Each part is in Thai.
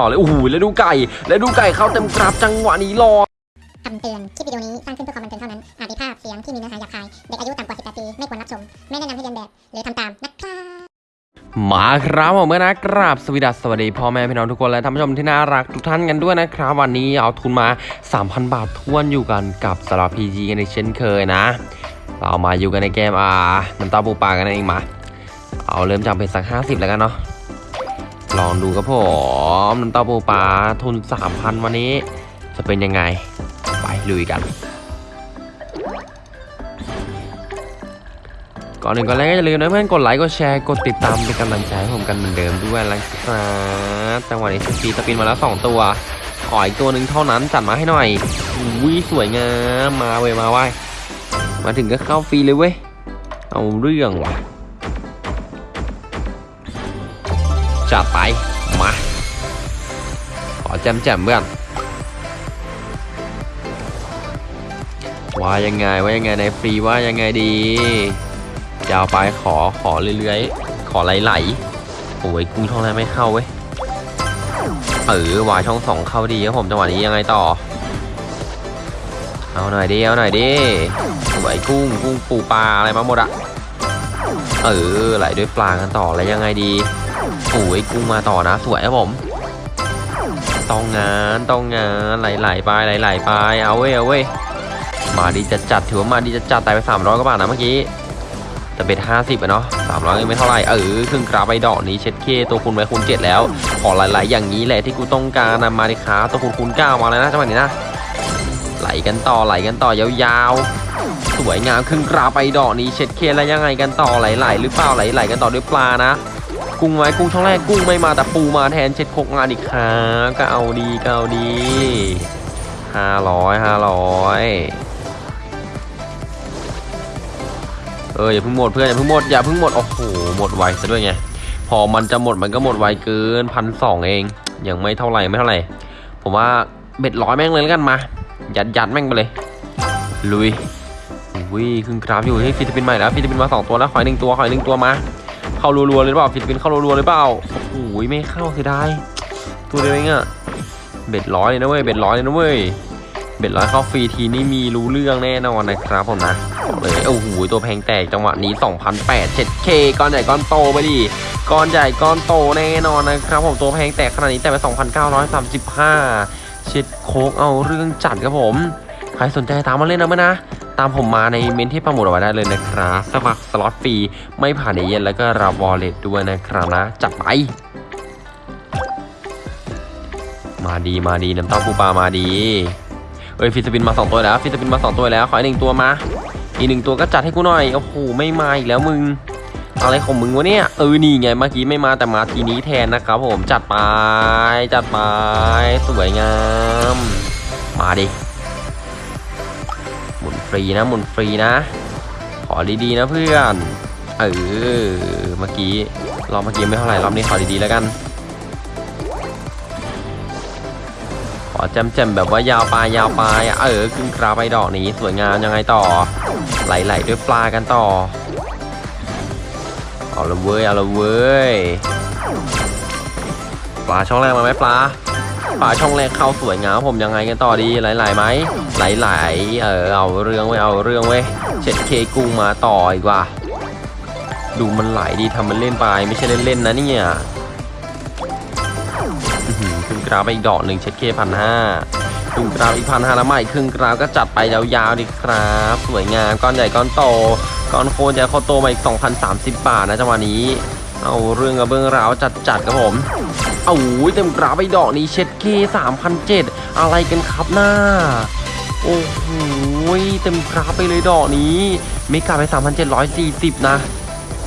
ต่อเลยโอ้โหแล้วดูไก่แล้วดูไก่เข้าเต็มกราบจังหวะนี้รอคำเตือน คลิปวิดีโอนี้ สร้างขึ้นเพื่อความบันเทิงเท่านั้น อาจมีภาพเสียงที่มีเนื้อหาหยาบคาย เด็กอายุต่ำกว่า 18 ปี ไม่ควรรับชม ไม่แนะนำให้เรียนแบบ หรือทำตาม นะครับมาครับผมเมื่อนะกราบสวัสดีสวัสดีพ่อแม่พี่น้องทุกคนและท่านผู้ชมที่น่ารักทุกท่านกันด้วยนะครับ วันนี้เอาทุนมา 3,000 บาททวนอยู่กันกับสลับพีจีกันอีกเช่นเคยนะ เรามาอยู่กันในเกมอ่าน้ำตาปูปลากันนั่นเองมา เอาเริ่มจากเป็นสัก 50 แล้วกันเนาะ ลองดูครับผมน้ำตาปูปลาทุน3,000วันนี้ จะเป็นยังไง ไปลุยกันก่อนอื่นก่อนแรกก็อย่าลืมนะเพื่อนกดไลค์กดแชร์กดติดตามเป็นกำลังใจให้ผมกันเหมือนเดิมด้วยนะครับจังหวะนี้สปีสปินมาแล้ว 2 ตัวขออีกตัวหนึ่งเท่านั้นจัดมาให้หน่อยอุ้ยสวยงามมาเว้ยมาไว้ยมาถึงก็เข้าฟรีเลยเว้ยเอาเรื่องว่ะ จัดไป มา ขอแจมแจมเพื่อนว่ายังไงว่ายังไงในฟรีว่ายังไงดียาวไปขอขอเรื่อยๆ ขอไหลๆโอ้ยกุ้งช่องแรกไม่เข้าเว้ยเออหวายช่องสองเข้าดีครับผมจังหวะนี้ยังไงต่อ เอาหน่อยดิเอาหน่อยดิสวยกุ้งกุ้งปูปลาอะไรมาหมดอะเออไหลด้วยปลากันต่อแล้วยังไงดี อ้ยกุ้งมาต่อนะ สวยครับผมต้องงานต้องงานไหลๆไปไหลๆไปเอาเว้ยเอาเว้ยมาดีจะจัดถือว่ามาดีจะจัดตายไป300กว่าบาทนะเมื่อกี้แต่เบ็ดห้าสิบอะเนาะสามร้อยยังไม่เท่าไหร่เออครึ่งกราไปดอกนี้เช็ดเคตัวคุณไว้คูณเจ็ดแล้ว ขอหลาย ๆ อย่างนี้แหละที่กูต้องการนะมาดิค้าตัวคุณคูณเก้ามาแล้วนะจังหวะนี้นะไหลกันต่อไหลกันต่อยาวๆสวยงามครึ่งกราไปดอกนี้เช็ดเคแล้วยังไงกันต่อไหลๆหรือเปล่าไหลๆกันต่อด้วยปลานะ กุ้งไว้กุ้งช่องแรกกุ้งไม่มาแต่ปูมาแทนเช็ดโคกงานอีกครั้งก็เอาดีก็เอาดีห้าร้อยห้าร้อยเอออย่าเพิ่งหมดเพื่อนอย่าเพิ่งหมดอย่าเพิ่งหมดโอ้โหหมดไวซะด้วยไงพอมันจะหมดมันก็หมดไวเกินพันสองเองยังไม่เท่าไหร่ไม่เท่าไหร่ผมว่าเบ็ดร้อยแม่งเลยแล้วกันมายัดยัดแม่งไปเลยลุยอุ้ยครึ่งกราฟอยู่ที่ฟิลิปปินส์ใหม่แล้วฟิลิปปินส์มาสองตัวแล้วขอยหนึ่งตัวขอยหนึ่งตัวมา เข้ารัวๆเลยหรือเปล่าฟิลิปปินส์เข้ารัวๆเลยเปล่าโอ้โหไม่เข้าเสียดายตัวเดียวเองอะเบ็ดร้อยเลยนะเว้ยเบ็ดร้อยเลยนะเว้ยเบ็ดร้อยเข้าฟรีทีนี่มีรู้เรื่องแน่นอนนะครับผมนะบอกเลยโอ้โหตัวแพงแตกจังหวะนี้2,008 7K ก้อนใหญ่ก้อนโตไปดิก้อนใหญ่ก้อนโตแน่นอนนะครับผมตัวแพงแตกขนาดนี้แต่ไป2,935เช็ดโคตรเอาเรื่องจัดครับผม ใครสนใจตามมาเล่นนะมั้ยนะ ตามผมมาในเมนต์ที่โปรโมทเอาไว้ได้เลยนะครับสมัครสล็อตฟรีไม่ผ่านเอเย่นต์แล้วก็รับ wallet ด้วยนะครับนะจัดไป มาดีมาดีน้ำเต้าปูปลามาดีเอ้ย free spin มาสองตัวแล้ว free spin มาสองตัวแล้วขออีกหนึ่งตัวมาอีกหนึ่งตัวก็จัดให้กูหน่อยโอ้โหไม่มาอีกแล้วมึงอะไรของมึงวะเนี่ยเออนี่ไงเมื่อกี้ไม่มาแต่มาทีนี้แทนนะครับผมจัดไปจัดไปสวยงาม มาดิ ฟรีนะหมุนฟรีนะ ขอดีๆนะเพื่อนเออเมื่อกี้รอบเมื่อกี้ไม่เท่าไหร่รอบนี้ขอดีๆแล้วกัน ขอแจมๆแบบว่ายาวปลายยาวปลายเออขึ้นกราไปดอกนี้สวยงามยังไงต่อ ไหลๆด้วยปลากันต่อเอาละเว้ยเอาละเว้ยปลาช่องแรกมาไหมปลา ปลาช่องแรกเข้าสวยงามผมยังไงกันต่อดีไหลๆไหมไหลๆเออเอาเรื่องไว้ยเอาเรื่องไว้ยเช็ดเคกุ้งมาต่ออีกว่า ดูมันไหลดีทำมันเล่นไปไม่ใช่เล่นๆนะเนี่ยครึ่งกราวไปอีกดอกหนึ่งเช็ดเคพันห้าครึ่งกราวอีกพันห้าแล้วใหม่ครึ่งกราวก็จัดไปยาวๆดีครับ สวยงามก้อนใหญ่ก้อนโตก้อนโคนใหญ่โคตรโตมาอีก2,030 บาทนะจังหวะนี้ เอาเรื่องกับเบื้องราวจัดๆครับผมเอาเต็มกราไปดอกนี้เช็ดเค3,007อะไรกันครับหน้า โอ้โหเต็มกราไปเลยดอกนี้เมกาไปสามพันะ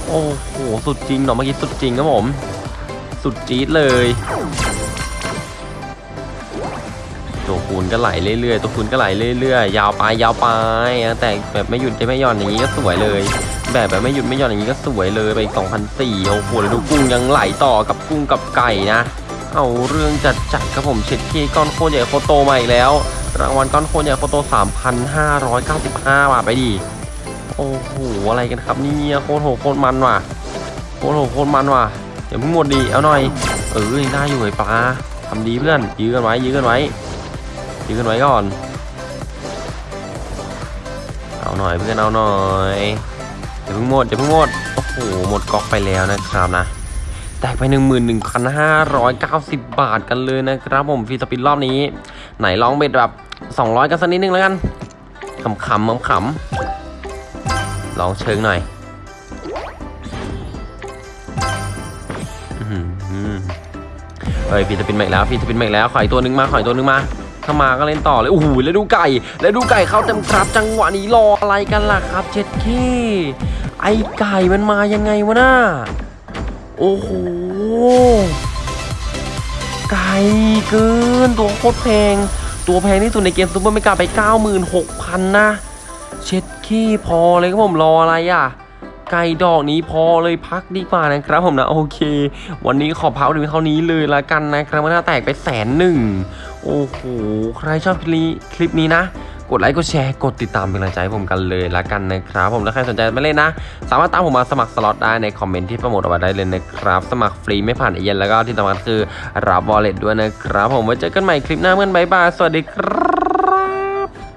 โอ้โห สุดจริงดอกเมื่อกี้สุดจริงครับผม สุดจี๊ดเลย ตัวคูณก็ไหลเรื่อยๆ ตัวคูณก็ไหลเรื่อยๆ ยาวไปยาวไปแต่แบบไม่หยุดไม่หย่อนอย่างนี้ก็สวยเลย แบบแบบไม่หยุดไม่หย่อนอย่างนี้ก็สวยเลยไปอีก2,004โอ้โหแล้วดูกุ้งยังไหลต่อกับกุ้งกับไก่นะ เอาเรื่องจัดจัดครับผมเช็ดเคก้อนโคตรใหญ่โคตรโตมาอีกแล้ว รางวัลก้อนโคตรใหญ่โคตรโต3,595บาทไปดิโอ้โหอะไรกันครับเนี่ยโคตรโหโคตรมันว่ะโคตรโหโคตรมันว่ะอย่าเพิ่งหมดดีเอาหน่อยเออยังได้อยู่ไอ้ปลาทำดีเพื่อนยื้อกันไว้ยื้อกันไว้ ยื้กันไว้ก่อน เอาหน่อยเพื่อนเอาหน่อยอย่าเพิ่งหมดอย่าเพิ่งหมด โอ้โห หมดก๊อกไปแล้วนะครับนะแตกไป 11,590 บาทกันเลยนะครับผมฟรีสปินรอบนี้ ไหนลองเบ็ดแบบ 200 กันสักนิดนึงแล้วกันขำๆขำๆลองเชิงหน่อยเฮ้ยฟีสปินใหม่แล้วฟีสปินใหม่แล้ว ขออีกตัวนึงมา ขออีกตัวนึงมา ถ้ามาก็เล่นต่อเลยโอ้โหแล้วดูไก่ แล้วดูไก่เข้าเต็มครับจังหวะนี้รออะไรกันล่ะครับเจ็ดเคไอไก่มันมายังไงวะน่าโอ้โหไกลเกินตัวโคตรแพง ตัวแพงที่สุดในเกม super mega ไป 96,000 นะเช็ดขี้พอเลยครับผมรออะไรอะไก่ดอกนี้พอเลยพักดีกว่านะครับผมนะโอเค วันนี้ขอพักถึงเท่านี้เลยละกันนะครับมันน่าแตกไปแสนหนึ่ง โอ้โห ใครชอบคลิปคลิปนี้นะ กดไลค์ กดแชร์ กดติดตามเป็นกำลังใจให้ผมกันเลยละกันนะครับ ผม ถ้าใครสนใจมาเล่นนะ สามารถตามผมมาสมัครสล็อตได้ในคอมเมนต์ที่โปรโมทเอาไว้ได้เลยนะครับ สมัครฟรีไม่ผ่านเอเย่นต์แล้วก็ที่สำคัญคือรับวอลเล็ตด้วยนะครับ ผม ไว้เจอกันใหม่คลิปหน้าเพื่อนบายบาย สวัสดีครับ